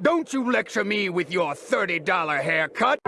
Don't you lecture me with your $30 haircut!